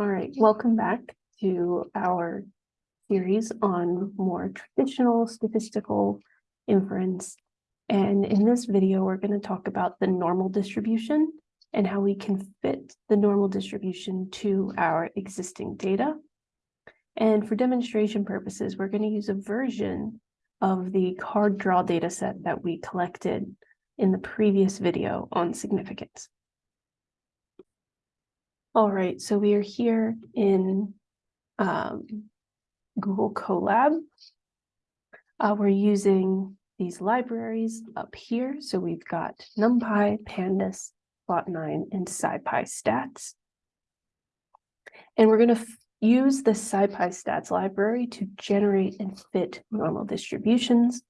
All right, welcome back to our series on more traditional statistical inference. And in this video, we're going to talk about the normal distribution and how we can fit the normal distribution to our existing data. And for demonstration purposes, we're going to use a version of the card draw data set that we collected in the previous video on significance. All right, so we are here in um, Google Colab. Uh, we're using these libraries up here. So we've got NumPy, Pandas, plotnine, and SciPy stats. And we're going to use the SciPy stats library to generate and fit normal distributions.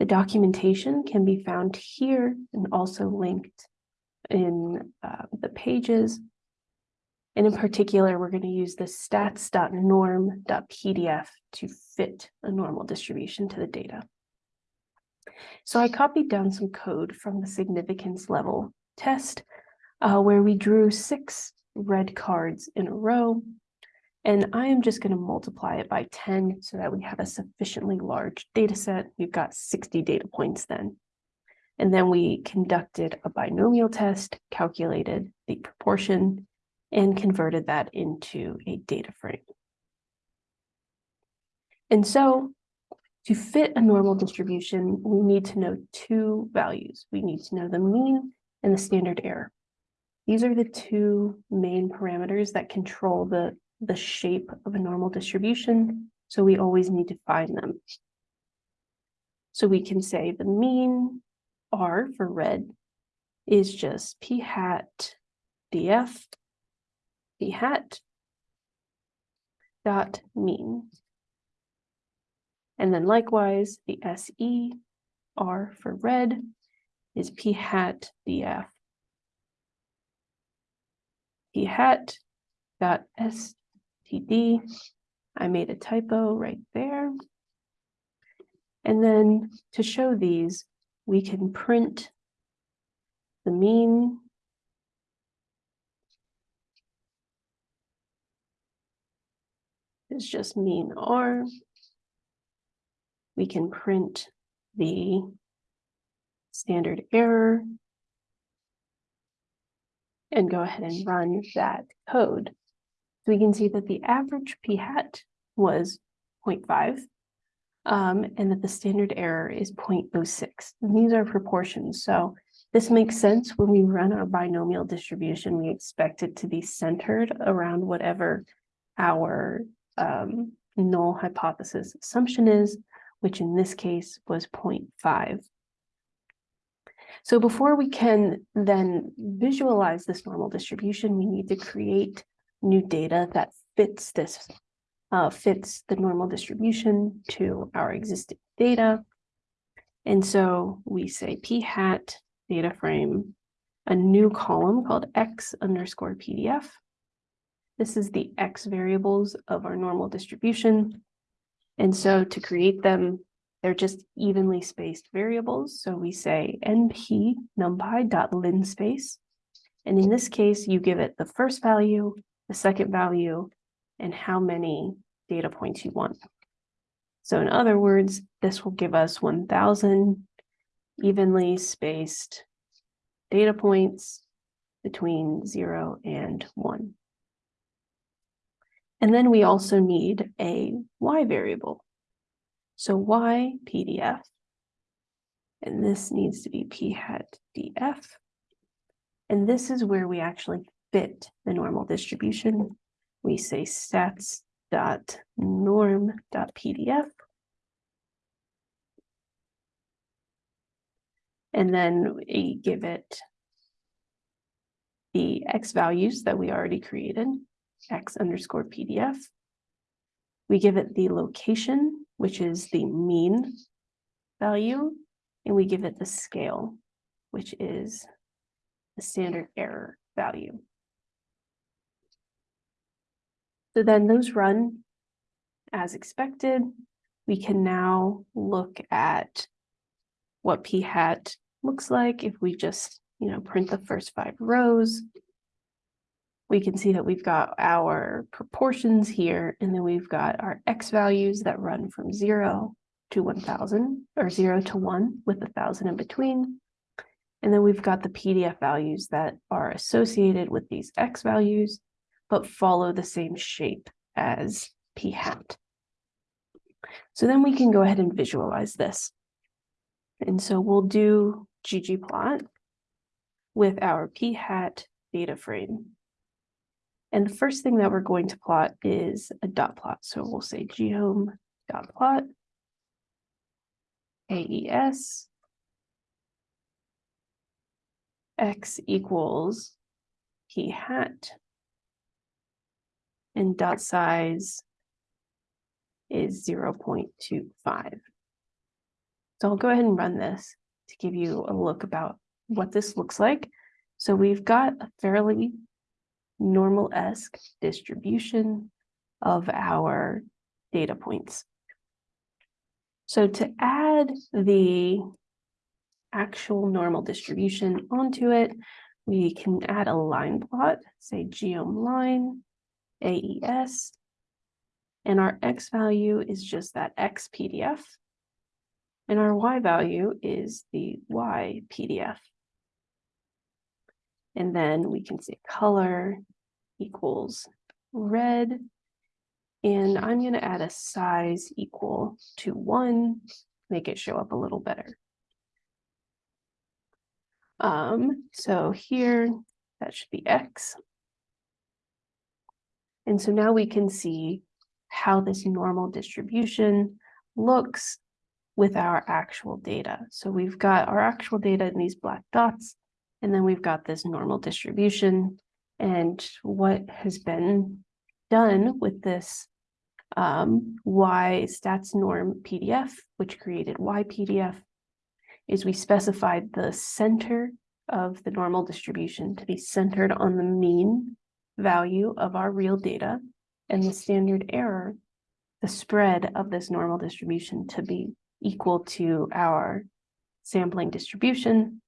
The documentation can be found here and also linked in uh, the pages. And in particular, we're going to use the stats.norm.pdf to fit a normal distribution to the data. So I copied down some code from the significance level test uh, where we drew six red cards in a row. And I am just going to multiply it by 10 so that we have a sufficiently large data set. We've got 60 data points then. And then we conducted a binomial test, calculated the proportion, and converted that into a data frame. And so to fit a normal distribution, we need to know two values. We need to know the mean and the standard error. These are the two main parameters that control the, the shape of a normal distribution. So we always need to find them. So we can say the mean R for red is just P hat DF P hat dot mean. And then likewise, the SE R for red is P hat DF. P hat dot STD. I made a typo right there. And then to show these, we can print the mean is just mean R. We can print the standard error and go ahead and run that code. So we can see that the average p hat was 0.5 um, and that the standard error is 0.06. And these are proportions. So this makes sense when we run our binomial distribution, we expect it to be centered around whatever our um, null hypothesis assumption is, which in this case was 0.5. So before we can then visualize this normal distribution, we need to create new data that fits this, uh, fits the normal distribution to our existing data. And so we say p hat data frame, a new column called x underscore PDF. This is the x variables of our normal distribution. And so to create them, they're just evenly spaced variables. So we say np numpy.linspace. And in this case, you give it the first value, the second value, and how many data points you want. So in other words, this will give us 1000 evenly spaced data points between zero and one. And then we also need a y variable. So y PDF, and this needs to be p hat df. And this is where we actually fit the normal distribution. We say stats dot norm dot pdf. And then we give it the x values that we already created x underscore PDF. We give it the location, which is the mean value, and we give it the scale, which is the standard error value. So then those run as expected. We can now look at what p hat looks like if we just, you know, print the first five rows we can see that we've got our proportions here, and then we've got our x values that run from zero to one thousand, or zero to one with a thousand in between. And then we've got the PDF values that are associated with these x values, but follow the same shape as p hat. So then we can go ahead and visualize this. And so we'll do ggplot with our p hat data frame. And the first thing that we're going to plot is a dot plot. So we'll say geom dot plot AES x equals p hat and dot size is 0.25. So I'll go ahead and run this to give you a look about what this looks like. So we've got a fairly normal-esque distribution of our data points. So to add the actual normal distribution onto it, we can add a line plot, say geom line, AES, and our X value is just that X PDF. And our Y value is the Y PDF. And then we can say color equals red. And I'm going to add a size equal to one, make it show up a little better. Um, so here, that should be X. And so now we can see how this normal distribution looks with our actual data. So we've got our actual data in these black dots, and then we've got this normal distribution. And what has been done with this um, Y stats norm PDF, which created Y PDF, is we specified the center of the normal distribution to be centered on the mean value of our real data and the standard error, the spread of this normal distribution to be equal to our sampling distribution.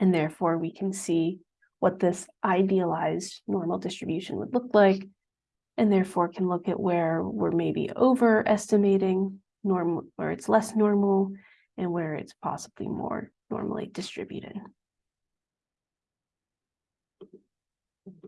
And therefore we can see what this idealized normal distribution would look like, and therefore can look at where we're maybe overestimating normal, where it's less normal, and where it's possibly more normally distributed.